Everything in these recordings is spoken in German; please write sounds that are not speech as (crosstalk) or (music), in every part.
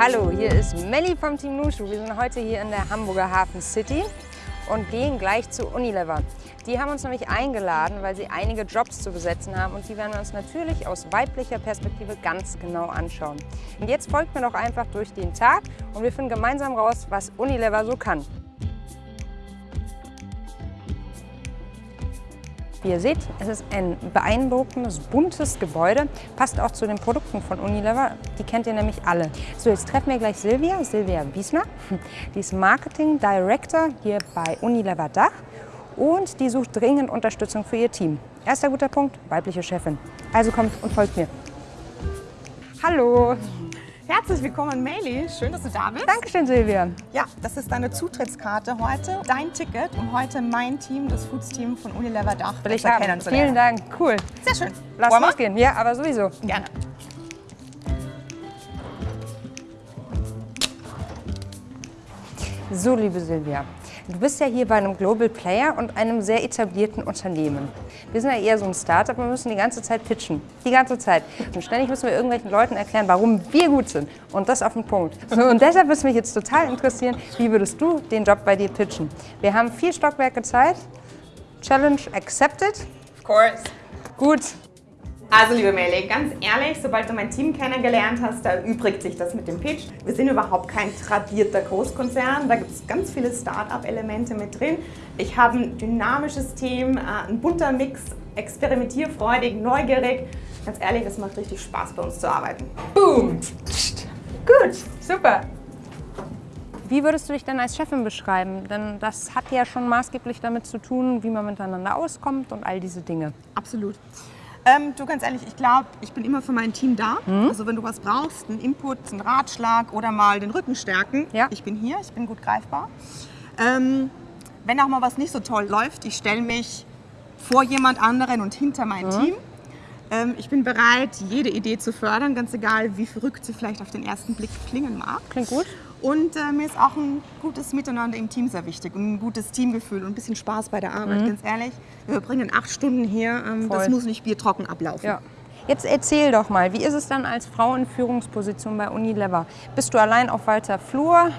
Hallo, hier ist Melli vom Team Nushu. Wir sind heute hier in der Hamburger Hafen City und gehen gleich zu Unilever. Die haben uns nämlich eingeladen, weil sie einige Jobs zu besetzen haben und die werden wir uns natürlich aus weiblicher Perspektive ganz genau anschauen. Und jetzt folgt mir doch einfach durch den Tag und wir finden gemeinsam raus, was Unilever so kann. Ihr seht, es ist ein beeindruckendes, buntes Gebäude. Passt auch zu den Produkten von Unilever. Die kennt ihr nämlich alle. So, jetzt treffen wir gleich Silvia, Silvia Wiesner. (laughs) Die ist Marketing Director hier bei Unilever Dach und die sucht dringend Unterstützung für ihr Team. Erster guter Punkt, weibliche Chefin. Also kommt und folgt mir. Hallo. Herzlich willkommen, Meili. Schön, dass du da bist. Dankeschön, Silvia. Ja, das ist deine Zutrittskarte heute, dein Ticket, um heute mein Team, das Foods-Team von Unilever Dach, haben. Vielen Dank. Cool. Sehr schön. Lass Wollen losgehen. Ja, aber sowieso. Gerne. So, liebe Silvia, du bist ja hier bei einem Global Player und einem sehr etablierten Unternehmen. Wir sind ja eher so ein Startup, wir müssen die ganze Zeit pitchen. Die ganze Zeit. Und ständig müssen wir irgendwelchen Leuten erklären, warum wir gut sind. Und das auf den Punkt. Und deshalb würde es mich jetzt total interessieren, wie würdest du den Job bei dir pitchen? Wir haben vier Stockwerke Zeit. Challenge accepted. Of course. Gut. Also, liebe Meili, ganz ehrlich, sobald du mein Team kennengelernt hast, da erübrigt sich das mit dem Pitch. Wir sind überhaupt kein tradierter Großkonzern, da gibt es ganz viele Start-up-Elemente mit drin. Ich habe ein dynamisches Team, äh, ein bunter Mix, experimentierfreudig, neugierig. Ganz ehrlich, es macht richtig Spaß, bei uns zu arbeiten. Boom. Gut, super. Wie würdest du dich denn als Chefin beschreiben? Denn das hat ja schon maßgeblich damit zu tun, wie man miteinander auskommt und all diese Dinge. Absolut. Ähm, du, ganz ehrlich, ich glaube, ich bin immer für mein Team da. Mhm. Also wenn du was brauchst, einen Input, einen Ratschlag oder mal den Rücken stärken, Ja. ich bin hier, ich bin gut greifbar. Ähm, wenn auch mal was nicht so toll läuft, ich stelle mich vor jemand anderen und hinter mein Mhm. Team. Ähm, ich bin bereit, jede Idee zu fördern, ganz egal, wie verrückt sie vielleicht auf den ersten Blick klingen mag. Klingt gut. Und äh, mir ist auch ein gutes Miteinander im Team sehr wichtig und ein gutes Teamgefühl und ein bisschen Spaß bei der Arbeit, ganz ehrlich. Wir verbringen acht Stunden hier, ähm, Mhm. Das muss nicht biertrocken ablaufen. Ja. Jetzt erzähl doch mal, wie ist es dann als Frau in Führungsposition bei Unilever? Bist du allein auf weiter Flur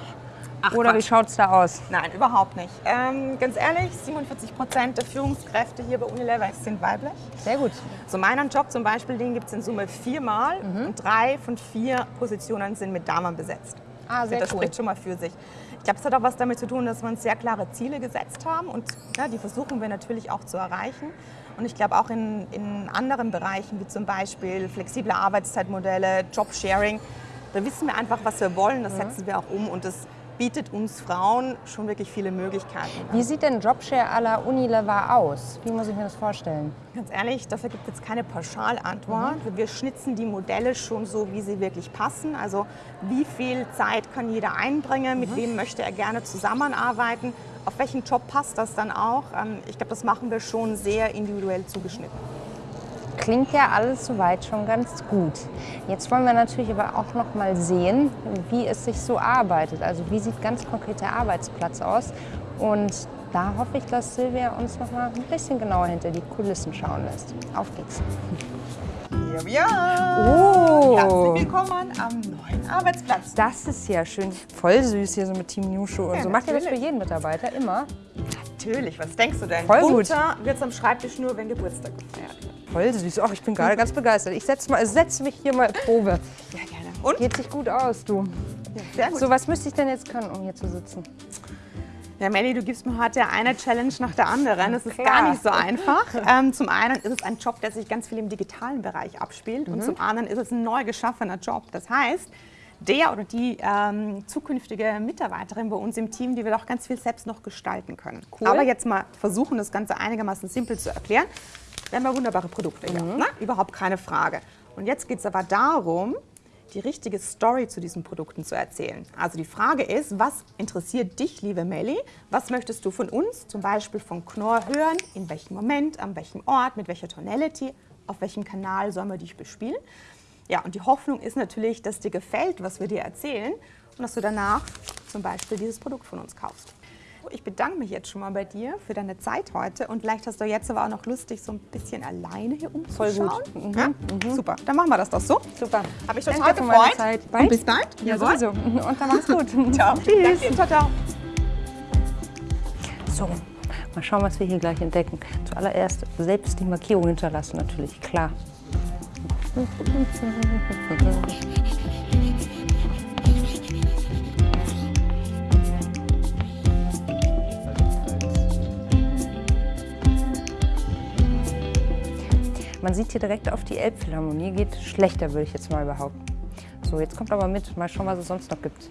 Ach, oder wie Quatsch. schaut es da aus? Nein, überhaupt nicht. Ähm, ganz ehrlich, 47 Prozent der Führungskräfte hier bei Unilever sind weiblich. Sehr gut. So meinen Job zum Beispiel, den gibt es in Summe viermal Mhm. und drei von vier Positionen sind mit Damen besetzt. Ah, sehr das cool. spricht schon mal für sich. Ich glaube, es hat auch was damit zu tun, dass wir uns sehr klare Ziele gesetzt haben und ja, die versuchen wir natürlich auch zu erreichen. Und ich glaube auch in, in anderen Bereichen, wie zum Beispiel flexible Arbeitszeitmodelle, Jobsharing, da wissen wir einfach, was wir wollen, das setzen wir auch um und das bietet uns Frauen schon wirklich viele Möglichkeiten. Wie sieht denn Jobshare à la Unilever aus? Wie muss ich mir das vorstellen? Ganz ehrlich, dafür gibt es jetzt keine Pauschalantwort. Wir schnitzen die Modelle schon so, wie sie wirklich passen. Also wie viel Zeit kann jeder einbringen, mit wem möchte er gerne zusammenarbeiten, auf welchen Job passt das dann auch. Ähm, Ich glaube, das machen wir schon sehr individuell zugeschnitten. Klingt ja alles soweit schon ganz gut. Jetzt wollen wir natürlich aber auch noch mal sehen, wie es sich so arbeitet. Also wie sieht ganz konkret der Arbeitsplatz aus? Und da hoffe ich, dass Silvia uns noch mal ein bisschen genauer hinter die Kulissen schauen lässt. Auf geht's. Hier wir Oh. Herzlich willkommen am neuen Arbeitsplatz. Das ist ja schön. Voll süß hier so mit Team Nushu und Ja, so. Macht ihr das für jeden Mitarbeiter immer? Natürlich, was denkst du denn? Voll gut. Bunter wird's am Schreibtisch nur, wenn Geburtstag gefeiert wird. Voll süß. Ach, ich bin gerade ganz begeistert. Ich setze setz mich hier mal in Probe. Ja, gerne. Und? Geht sich gut aus, du. Ja, sehr gut. So, was müsste ich denn jetzt können, um hier zu sitzen? Ja, Melli, du gibst mir heute eine Challenge nach der anderen. Das ist Klar. gar nicht so einfach. Ähm, zum einen ist es ein Job, der sich ganz viel im digitalen Bereich abspielt. Und zum anderen ist es ein neu geschaffener Job. Das heißt, der oder die ähm, zukünftige Mitarbeiterin bei uns im Team, die wird auch ganz viel selbst noch gestalten können. Cool. Aber jetzt mal versuchen, das Ganze einigermaßen simpel zu erklären. Wir haben ja wunderbare Produkte, ja, ne? überhaupt keine Frage. Und jetzt geht es aber darum, die richtige Story zu diesen Produkten zu erzählen. Also die Frage ist, was interessiert dich, liebe Melli? Was möchtest du von uns, zum Beispiel von Knorr, hören? In welchem Moment, an welchem Ort, mit welcher Tonality, auf welchem Kanal sollen wir dich bespielen? Ja, und die Hoffnung ist natürlich, dass dir gefällt, was wir dir erzählen und dass du danach zum Beispiel dieses Produkt von uns kaufst. Ich bedanke mich jetzt schon mal bei dir für deine Zeit heute und vielleicht hast du jetzt aber auch noch Lust, dich so ein bisschen alleine hier umzuschauen. Voll gut. Mhm. Ja? Super, dann machen wir das doch so. Super. Habe ich total Danke gefreut. Zeit. Bald? Und bis bald. Ja, Jawohl. sowieso. Und dann mach's (laughs) gut. Ciao. Tschüss. Danke. Ciao, ciao. So, mal schauen, was wir hier gleich entdecken. Zuallererst selbst die Markierung hinterlassen, natürlich, klar. Man sieht hier direkt auf die Elbphilharmonie, geht schlechter, würde ich jetzt mal behaupten. So, jetzt kommt aber mit, mal schauen, was es sonst noch gibt.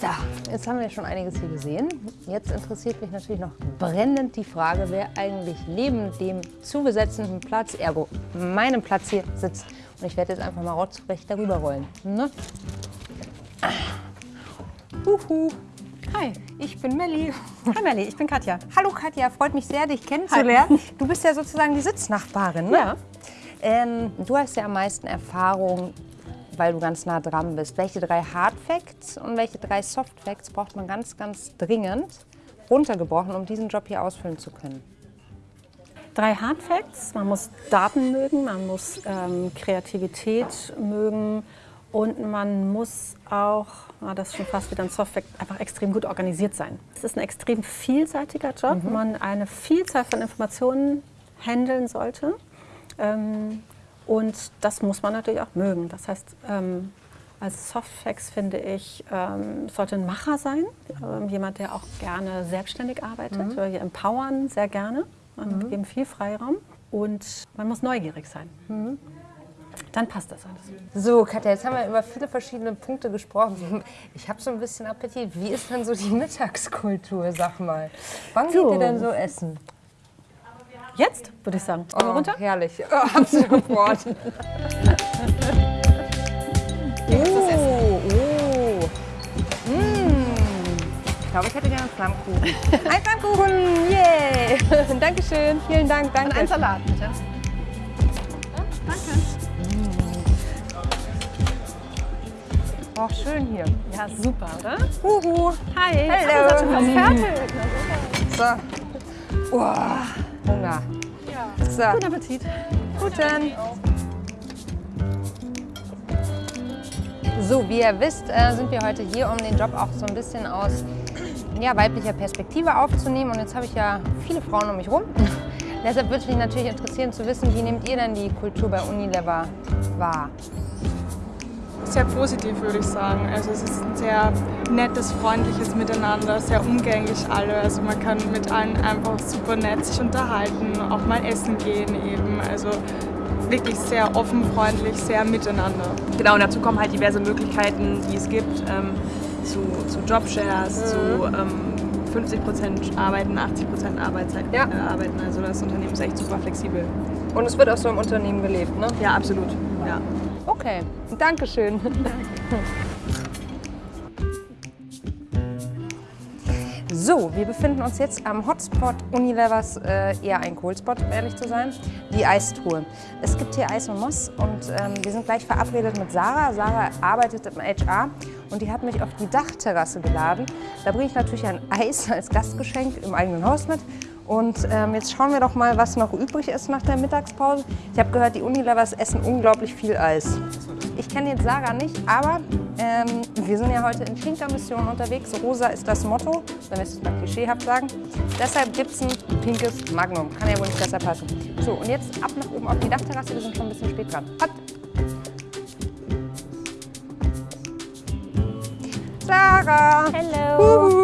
So, jetzt haben wir schon einiges hier gesehen. Jetzt interessiert mich natürlich noch brennend die Frage, wer eigentlich neben dem zugesetzten Platz, ergo meinem Platz hier sitzt. Und ich werde jetzt einfach mal rotzfrech darüber rollen. Ne? Huhu. Hi, ich bin Melli. Hi Melli, ich bin Katja. Hallo Katja, freut mich sehr, dich kennenzulernen. Du bist ja sozusagen die Sitznachbarin, ne? Ja. Ähm, du hast ja am meisten Erfahrung, weil du ganz nah dran bist. Welche drei Hard Facts und welche drei Soft Facts braucht man ganz, ganz dringend runtergebrochen, um diesen Job hier ausfüllen zu können? Drei Hard Facts. Man muss Daten mögen, man muss ähm, Kreativität mögen und man muss auch, ah, das ist schon fast wieder ein Soft Fact, einfach extrem gut organisiert sein. Es ist ein extrem vielseitiger Job, wo man eine Vielzahl von Informationen handeln sollte. Ähm, und das muss man natürlich auch mögen. Das heißt, ähm, als Softfacts finde ich, ähm, sollte ein Macher sein, ähm, jemand, der auch gerne selbstständig arbeitet. Wir empowern sehr gerne und geben viel Freiraum. Und man muss neugierig sein. Dann passt das alles. So, Katja, jetzt haben wir über viele verschiedene Punkte gesprochen. (laughs) Ich habe so ein bisschen Appetit. Wie ist denn so die (laughs) Mittagskultur, sag mal? Wann geht So. ihr denn so essen? Jetzt würde ich sagen. Wir runter? herrlich. Oh, absolut Wort. oh, oh. Mm. Ich glaube, ich hätte gerne einen Flammkuchen. (laughs) Ein Flammkuchen, yay! Dankeschön, vielen Dank, danke. Und ein Salat, bitte. Oh, schön hier. Ja, super, oder? Huhu. Hi, schon fast fertig. So. Oh, Hunger. So, Guten Appetit. guten. So, wie ihr wisst, äh, sind wir heute hier, um den Job auch so ein bisschen aus ja, weiblicher Perspektive aufzunehmen. Und jetzt habe ich ja viele Frauen um mich rum. (laughs) Deshalb würde mich natürlich interessieren zu wissen, wie nehmt ihr denn die Kultur bei Unilever wahr? Sehr positiv, würde ich sagen. Also es ist ein sehr nettes, freundliches Miteinander, sehr umgänglich alle. Also man kann mit allen einfach super nett sich unterhalten, auch mal essen gehen eben. Also wirklich sehr offen, freundlich, sehr miteinander. Genau, und dazu kommen halt diverse Möglichkeiten, die es gibt, ähm, zu, zu Jobshares, zu ähm, 50% arbeiten, 80% Arbeitszeit Ja. äh, arbeiten. Also das Unternehmen ist echt super flexibel. Und es wird auch so im Unternehmen gelebt, ne? Ja, absolut. Ja. Okay, Dankeschön. So, wir befinden uns jetzt am Hotspot Unilevers, äh, eher ein Kohlspot, um ehrlich zu sein, die Eistruhe. Es gibt hier Eis und Moss und ähm, wir sind gleich verabredet mit Sarah. Sarah arbeitet im HR und die hat mich auf die Dachterrasse geladen. Da bringe ich natürlich ein Eis als Gastgeschenk im eigenen Haus mit. Und ähm, jetzt schauen wir doch mal, was noch übrig ist nach der Mittagspause. Ich habe gehört, die Unilevers essen unglaublich viel Eis. Ich kenne jetzt Sarah nicht, aber ähm, wir sind ja heute in Pinker-Mission unterwegs. Rosa ist das Motto, wenn wir es mal klischeehaft sagen. Deshalb gibt es ein pinkes Magnum. Kann ja wohl nicht besser passen. So, und jetzt ab nach oben auf die Dachterrasse. Wir sind schon ein bisschen spät dran. Hopp. Sarah! Hallo. Huhu.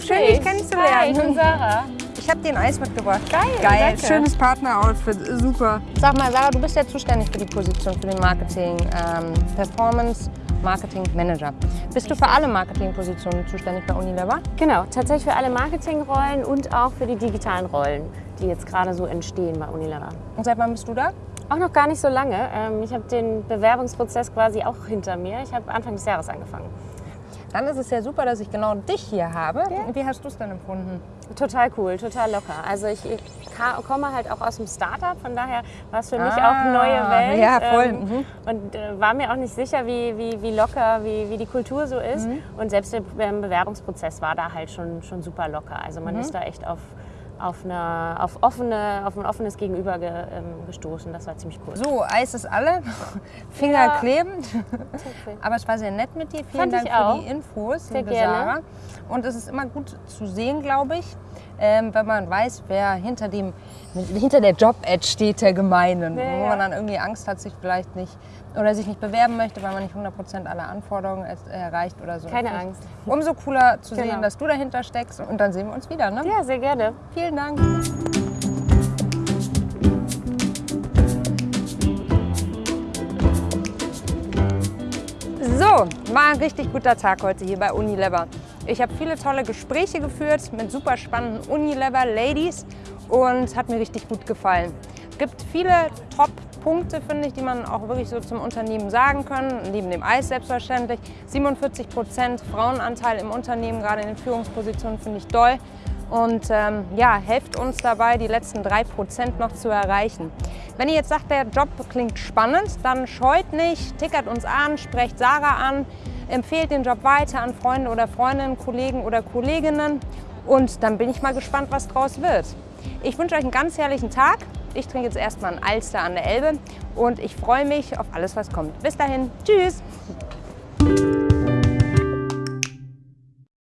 Schön dich kennenzulernen. Hi, ich bin Sarah. Ich habe dir ein Eis mitgebracht. Geil, Geil. danke. Schönes Partner-Outfit. Super. Sag mal, Sarah, du bist ja zuständig für die Position, für den Marketing, ähm, Performance, Marketing Manager. Bist du für alle Marketingpositionen zuständig bei Unilever? Genau, tatsächlich für alle Marketingrollen und auch für die digitalen Rollen, die jetzt gerade so entstehen bei Unilever. Und seit wann bist du da? Auch noch gar nicht so lange. Ähm, Ich habe den Bewerbungsprozess quasi auch hinter mir. Ich habe Anfang des Jahres angefangen. Dann ist es ja super, dass ich genau dich hier habe. Wie hast du es denn empfunden? Total cool, total locker. Also ich ka- komme halt auch aus dem Startup, von daher war es für mich Ah, auch neue Welt. ja, voll, ähm, mhm. Und äh, war mir auch nicht sicher, wie, wie, wie locker, wie, wie die Kultur so ist. Mhm. Und selbst der Be- Bewerbungsprozess war da halt schon, schon super locker. Also Mhm. man ist da echt auf, auf, eine, auf, offene, auf ein offenes Gegenüber ge, ähm, gestoßen. Das war ziemlich cool. So, Eis ist alle, (laughs) Finger Ja. kleben. Aber es war sehr nett mit dir. Vielen Fand Dank für die Infos, Sehr liebe gerne. Sarah. Und es ist immer gut zu sehen, glaube ich, ähm, wenn man weiß, wer hinter, dem, hinter der Job-Ad steht der Gemeinen. Ja, wo ja. man dann irgendwie Angst hat, sich vielleicht nicht oder sich nicht bewerben möchte, weil man nicht 100% aller Anforderungen erreicht oder so. Keine Angst. Umso cooler zu Genau. sehen, dass du dahinter steckst. Und dann sehen wir uns wieder. Ne? Ja, sehr gerne. Vielen Dank. So, war ein richtig guter Tag heute hier bei Unilever. Ich habe viele tolle Gespräche geführt mit super spannenden Unilever-Ladies und hat mir richtig gut gefallen. Es gibt viele Top-Punkte, finde ich, die man auch wirklich so zum Unternehmen sagen kann. Neben dem Eis selbstverständlich. 47 Prozent Frauenanteil im Unternehmen, gerade in den Führungspositionen, finde ich toll. Und ähm, ja, helft uns dabei, die letzten 3% noch zu erreichen. Wenn ihr jetzt sagt, der Job klingt spannend, dann scheut nicht, tickert uns an, sprecht Sarah an, empfehlt den Job weiter an Freunde oder Freundinnen, Kollegen oder Kolleginnen. Und dann bin ich mal gespannt, was draus wird. Ich wünsche euch einen ganz herrlichen Tag. Ich trinke jetzt erstmal ein Alster an der Elbe und ich freue mich auf alles, was kommt. Bis dahin, tschüss!